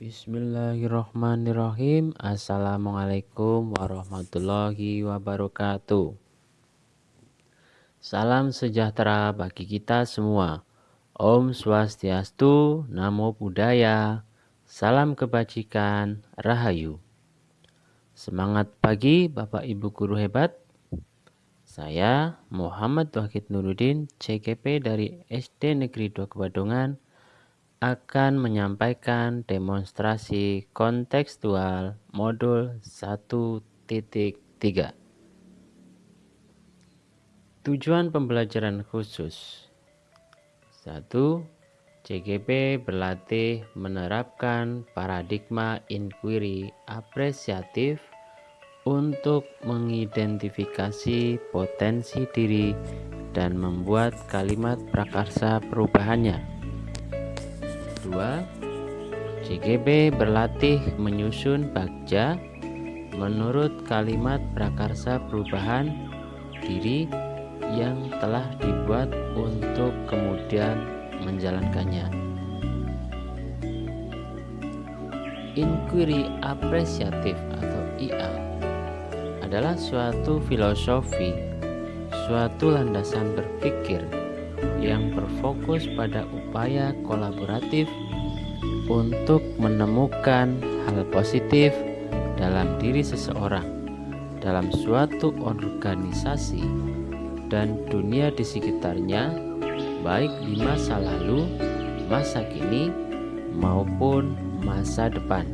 Bismillahirrahmanirrahim. Assalamualaikum warahmatullahi wabarakatuh. Salam sejahtera bagi kita semua. Om Swastiastu, Namo Buddhaya. Salam kebajikan, Rahayu. Semangat pagi Bapak Ibu Guru Hebat. Saya Muhammad Wahid Nuruddin CGP dari SD Negeri 2 Kebadongan akan menyampaikan demonstrasi kontekstual modul 1.3. Tujuan pembelajaran khusus 1. CGP berlatih menerapkan paradigma inquiry apresiatif untuk mengidentifikasi potensi diri dan membuat kalimat prakarsa perubahannya. 2. CGB berlatih menyusun bagja menurut kalimat prakarsa perubahan diri yang telah dibuat untuk kemudian menjalankannya. Inquiry apresiatif atau IA adalah suatu filosofi, suatu landasan berpikir yang berfokus pada upaya kolaboratif untuk menemukan hal positif dalam diri seseorang, dalam suatu organisasi, dan dunia di sekitarnya, baik di masa lalu, masa kini, maupun masa depan.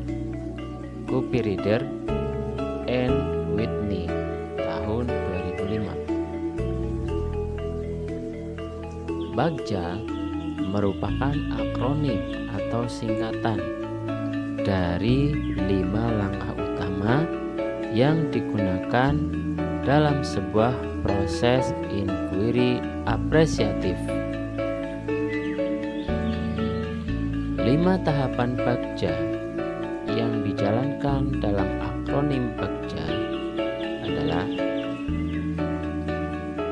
Copy Reader Bagja merupakan akronim atau singkatan dari lima langkah utama yang digunakan dalam sebuah proses inquiry apresiatif. Lima tahapan Bagja yang dijalankan dalam akronim Bagja adalah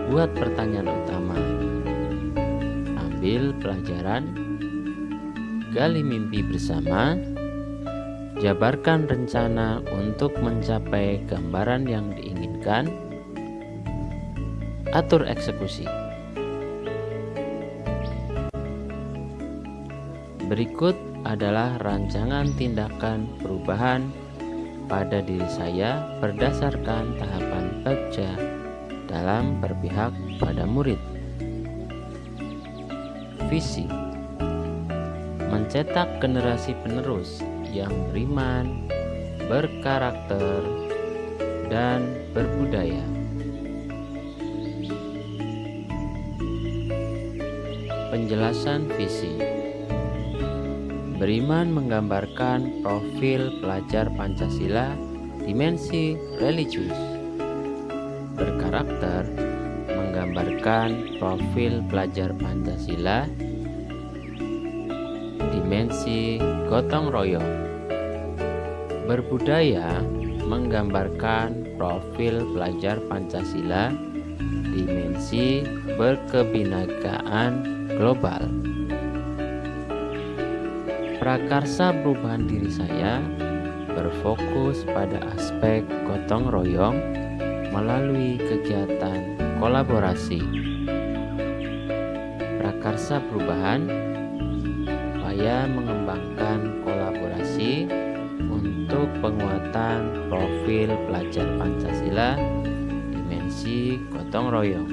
buat pertanyaan utama ambil pelajaran, gali mimpi bersama, jabarkan rencana untuk mencapai gambaran yang diinginkan, atur eksekusi. Berikut adalah rancangan tindakan perubahan pada diri saya berdasarkan tahapan baca dalam berpihak pada murid visi mencetak generasi penerus yang beriman, berkarakter, dan berbudaya. Penjelasan visi Beriman menggambarkan profil pelajar Pancasila dimensi religius. Berkarakter menggambarkan profil pelajar Pancasila dimensi gotong royong. Berbudaya menggambarkan profil pelajar Pancasila dimensi berkebinakaan global. Prakarsa perubahan diri saya berfokus pada aspek gotong royong melalui kegiatan kolaborasi prakarsa perubahan upaya mengembangkan kolaborasi untuk penguatan profil pelajar Pancasila dimensi gotong royong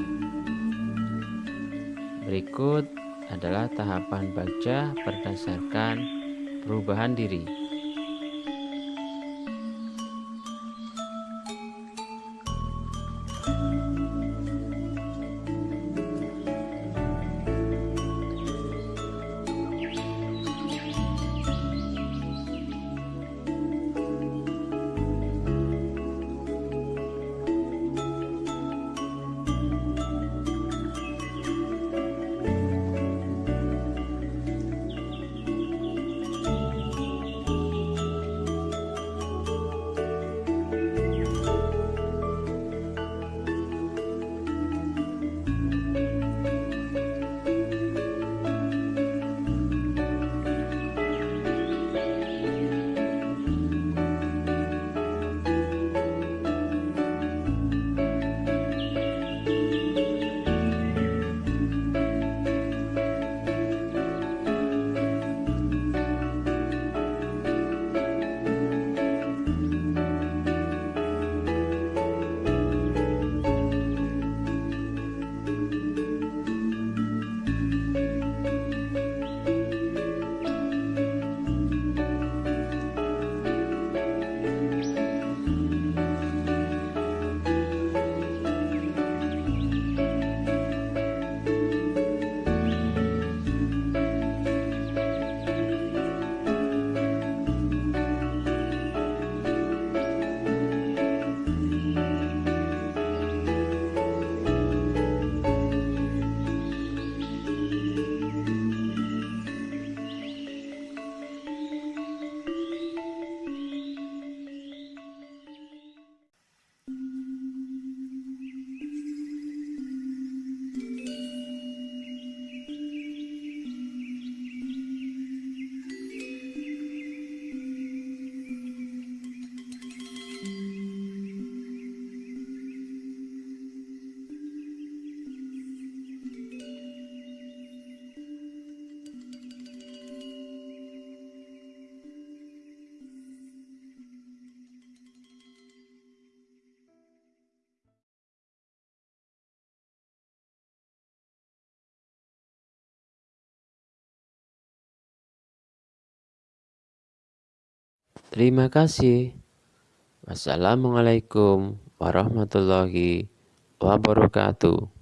berikut adalah tahapan baca berdasarkan perubahan diri Terima kasih. Wassalamualaikum warahmatullahi wabarakatuh.